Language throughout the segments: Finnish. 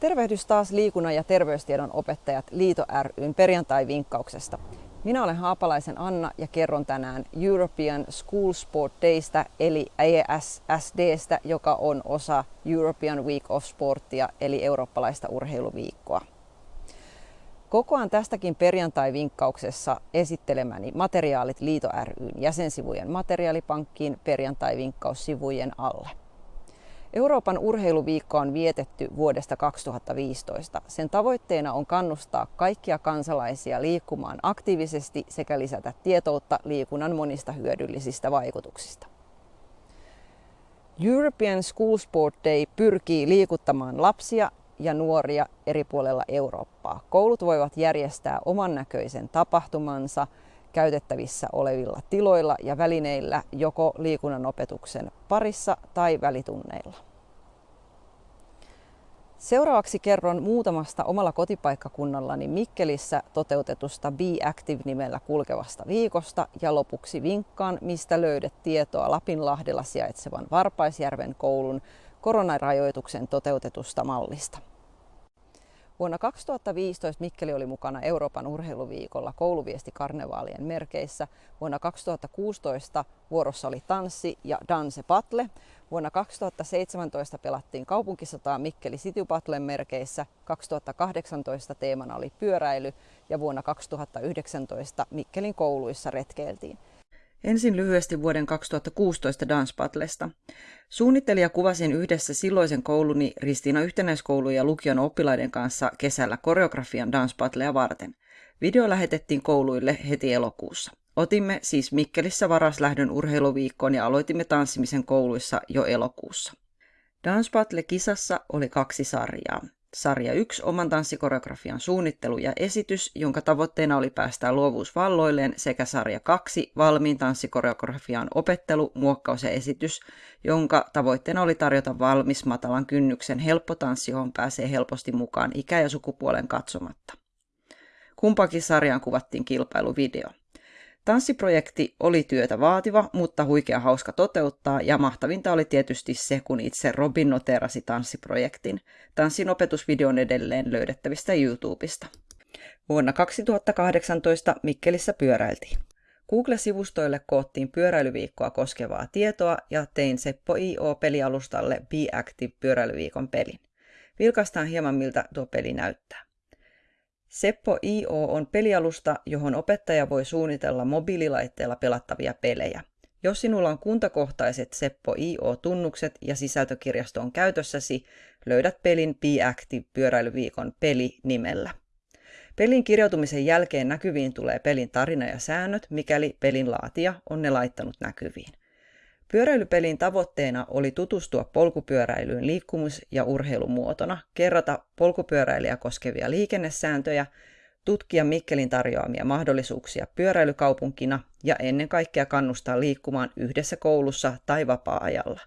Tervehdys taas liikunnan ja terveystiedon opettajat Liito ryn perjantai-vinkkauksesta. Minä olen Haapalaisen Anna ja kerron tänään European School Sport Daystä eli ESSDstä, joka on osa European Week of Sportia eli eurooppalaista urheiluviikkoa. Kokoan tästäkin perjantai-vinkkauksessa esittelemäni materiaalit Liito ryn jäsensivujen materiaalipankkiin perjantai-vinkkaussivujen alle. Euroopan urheiluviikko on vietetty vuodesta 2015. Sen tavoitteena on kannustaa kaikkia kansalaisia liikkumaan aktiivisesti sekä lisätä tietoutta liikunnan monista hyödyllisistä vaikutuksista. European School Sport Day pyrkii liikuttamaan lapsia ja nuoria eri puolella Eurooppaa. Koulut voivat järjestää oman näköisen tapahtumansa käytettävissä olevilla tiloilla ja välineillä joko liikunnan opetuksen parissa tai välitunneilla. Seuraavaksi kerron muutamasta omalla kotipaikkakunnallani Mikkelissä toteutetusta Be Active-nimellä kulkevasta viikosta ja lopuksi vinkkaan, mistä löydät tietoa Lapinlahdella sijaitsevan Varpaisjärven koulun koronarajoituksen toteutetusta mallista. Vuonna 2015 Mikkeli oli mukana Euroopan urheiluviikolla kouluviestikarnevaalien merkeissä. Vuonna 2016 vuorossa oli tanssi ja danse patle. Vuonna 2017 pelattiin kaupunkisotaa Mikkeli City Battlen merkeissä. 2018 teemana oli pyöräily ja vuonna 2019 Mikkelin kouluissa retkeiltiin. Ensin lyhyesti vuoden 2016 Dance Battlesta. Suunnittelija kuvasin yhdessä silloisen kouluni Ristiina yhtenäiskoulun ja lukion oppilaiden kanssa kesällä koreografian Dance Battlea varten. Video lähetettiin kouluille heti elokuussa. Otimme siis Mikkelissä varaslähdön urheiluviikkoon ja aloitimme tanssimisen kouluissa jo elokuussa. Dance Battle-kisassa oli kaksi sarjaa. Sarja 1 oman tanssikoreografian suunnittelu ja esitys, jonka tavoitteena oli päästä luovuus valloilleen, sekä sarja 2 valmiin tanssikoreografian opettelu, muokkaus ja esitys, jonka tavoitteena oli tarjota valmis matalan kynnyksen helppo tanssi, johon pääsee helposti mukaan ikä- ja sukupuolen katsomatta. Kumpakin sarjaan kuvattiin kilpailuvideo. Tanssiprojekti oli työtä vaativa, mutta huikea hauska toteuttaa ja mahtavinta oli tietysti se, kun itse Robin noterasi tanssiprojektin. Tanssin opetusvideo on edelleen löydettävistä YouTubesta. Vuonna 2018 Mikkelissä pyöräiltiin. Google-sivustoille koottiin pyöräilyviikkoa koskevaa tietoa ja tein Seppo IO-pelialustalle Be Active pyöräilyviikon pelin. Vilkaistaan hieman miltä tuo peli näyttää. Seppo IO on pelialusta, johon opettaja voi suunnitella mobiililaitteella pelattavia pelejä. Jos sinulla on kuntakohtaiset Seppo IO-tunnukset ja sisältökirjasto on käytössäsi, löydät pelin Be Active pyöräilyviikon peli nimellä. Pelin kirjautumisen jälkeen näkyviin tulee pelin tarina ja säännöt, mikäli pelin laatija on ne laittanut näkyviin. Pyöräilypelin tavoitteena oli tutustua polkupyöräilyyn liikkumus- ja urheilumuotona, kerrata polkupyöräilijä koskevia liikennesääntöjä, tutkia Mikkelin tarjoamia mahdollisuuksia pyöräilykaupunkina ja ennen kaikkea kannustaa liikkumaan yhdessä koulussa tai vapaa-ajalla.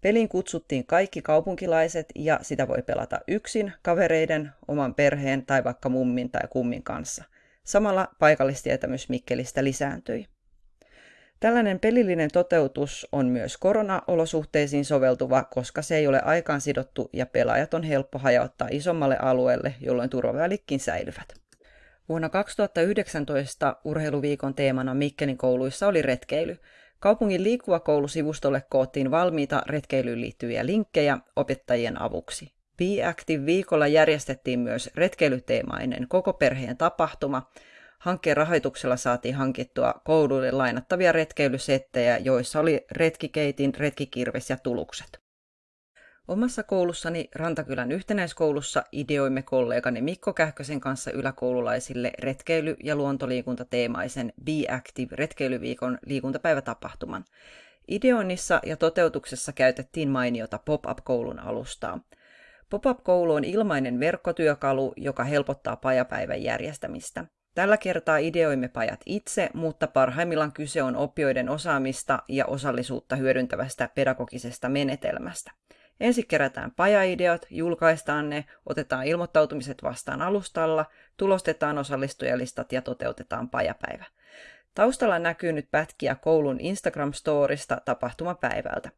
Pelin kutsuttiin kaikki kaupunkilaiset ja sitä voi pelata yksin, kavereiden, oman perheen tai vaikka mummin tai kummin kanssa. Samalla paikallistietämys Mikkelistä lisääntyi. Tällainen pelillinen toteutus on myös koronaolosuhteisiin soveltuva, koska se ei ole aikaan sidottu ja pelaajat on helppo hajauttaa isommalle alueelle, jolloin turvavälikkin säilyvät. Vuonna 2019 urheiluviikon teemana Mikkelin kouluissa oli retkeily. Kaupungin liikkuva koulusivustolle koottiin valmiita retkeilyyn liittyviä linkkejä opettajien avuksi. Be Active viikolla järjestettiin myös retkeilyteemainen koko perheen tapahtuma, Hankkeen rahoituksella saatiin hankittua kouluille lainattavia retkeilysettejä, joissa oli retkikeitin, retkikirves ja tulukset. Omassa koulussani Rantakylän yhtenäiskoulussa ideoimme kollegani Mikko Kähkösen kanssa yläkoululaisille retkeily- ja luontoliikuntateemaisen Be Active retkeilyviikon liikuntapäivätapahtuman. Ideoinnissa ja toteutuksessa käytettiin mainiota pop-up-koulun alustaa. Pop-up-koulu on ilmainen verkkotyökalu, joka helpottaa pajapäivän järjestämistä. Tällä kertaa ideoimme pajat itse, mutta parhaimmillaan kyse on oppijoiden osaamista ja osallisuutta hyödyntävästä pedagogisesta menetelmästä. Ensin kerätään pajaideot, julkaistaan ne, otetaan ilmoittautumiset vastaan alustalla, tulostetaan osallistujalistat ja toteutetaan pajapäivä. Taustalla näkyy nyt pätkiä koulun Instagram-storista tapahtumapäivältä.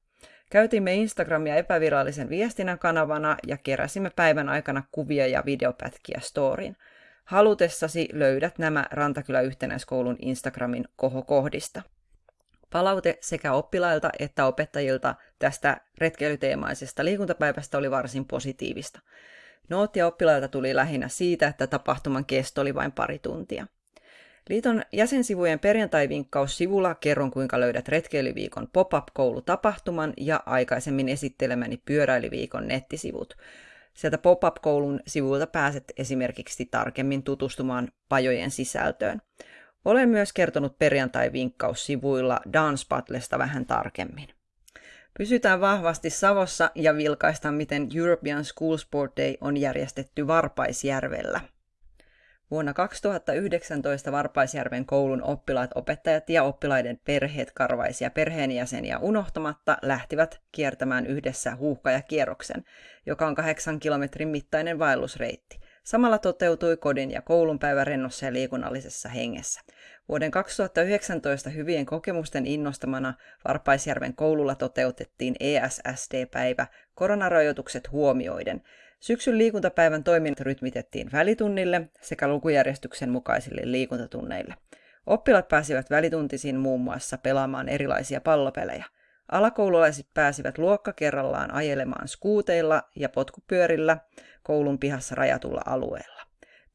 Käytimme Instagramia epävirallisen viestinnän kanavana ja keräsimme päivän aikana kuvia ja videopätkiä storiin. Halutessasi löydät nämä Rantakylä yhtenäiskoulun Instagramin kohokohdista. Palaute sekä oppilailta että opettajilta tästä retkeilyteemaisesta liikuntapäivästä oli varsin positiivista. Noottia oppilailta tuli lähinnä siitä, että tapahtuman kesto oli vain pari tuntia. Liiton jäsensivujen perjantai-vinkkaus sivulla kerron, kuinka löydät retkeilyviikon pop-up-koulutapahtuman ja aikaisemmin esittelemäni pyöräilyviikon nettisivut. Sieltä pop-up-koulun sivuilta pääset esimerkiksi tarkemmin tutustumaan pajojen sisältöön. Olen myös kertonut perjantai-vinkkaus-sivuilla Dance Battlesta vähän tarkemmin. Pysytään vahvasti Savossa ja vilkaistaan, miten European School Sport Day on järjestetty Varpaisjärvellä. Vuonna 2019 Varpaisjärven koulun oppilaat, opettajat ja oppilaiden perheet karvaisia perheenjäseniä unohtamatta lähtivät kiertämään yhdessä huuhkaja kierroksen, joka on kahdeksan kilometrin mittainen vaellusreitti. Samalla toteutui kodin ja koulun päivä rennossa ja liikunnallisessa hengessä. Vuoden 2019 hyvien kokemusten innostamana Varpaisjärven koululla toteutettiin ESSD-päivä koronarajoitukset huomioiden. Syksyn liikuntapäivän toiminnat rytmitettiin välitunnille sekä lukujärjestyksen mukaisille liikuntatunneille. Oppilaat pääsivät välituntisiin muun muassa pelaamaan erilaisia pallopelejä. Alakoululaiset pääsivät luokka kerrallaan ajelemaan skuuteilla ja potkupyörillä koulun pihassa rajatulla alueella.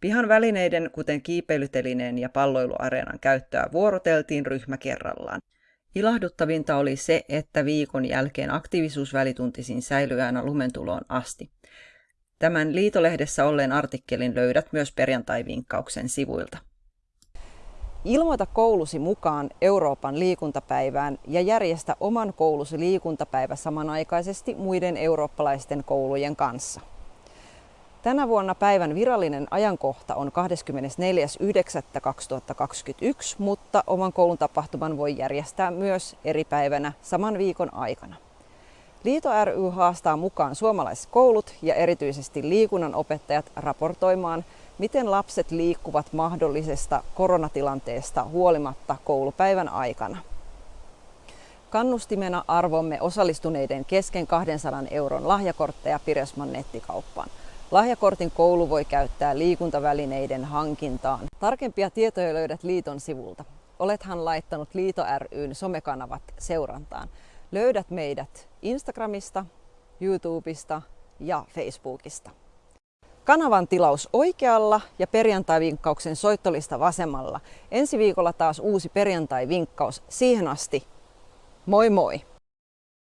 Pihan välineiden, kuten kiipeilytelineen ja palloiluareenan käyttöä vuoroteltiin ryhmä kerrallaan. Ilahduttavinta oli se, että viikon jälkeen aktiivisuus välituntisiin säilyi aina lumentuloon asti. Tämän liitolehdessä olleen artikkelin löydät myös perjantai-vinkkauksen sivuilta. Ilmoita koulusi mukaan Euroopan liikuntapäivään ja järjestä oman koulusi liikuntapäivä samanaikaisesti muiden eurooppalaisten koulujen kanssa. Tänä vuonna päivän virallinen ajankohta on 24.9.2021, mutta oman koulun tapahtuman voi järjestää myös eri päivänä saman viikon aikana. Liito ry haastaa mukaan suomalaiskoulut ja erityisesti liikunnan opettajat raportoimaan, miten lapset liikkuvat mahdollisesta koronatilanteesta huolimatta koulupäivän aikana. Kannustimena arvomme osallistuneiden kesken 200 euron lahjakortteja Piresman nettikauppaan. Lahjakortin koulu voi käyttää liikuntavälineiden hankintaan. Tarkempia tietoja löydät liiton sivulta. Olethan laittanut Liito ryn somekanavat seurantaan. Löydät meidät Instagramista, YouTubesta ja Facebookista. Kanavan tilaus oikealla ja perjantai-vinkkauksen soittolista vasemmalla. Ensi viikolla taas uusi perjantai-vinkkaus. Siihen asti, moi moi!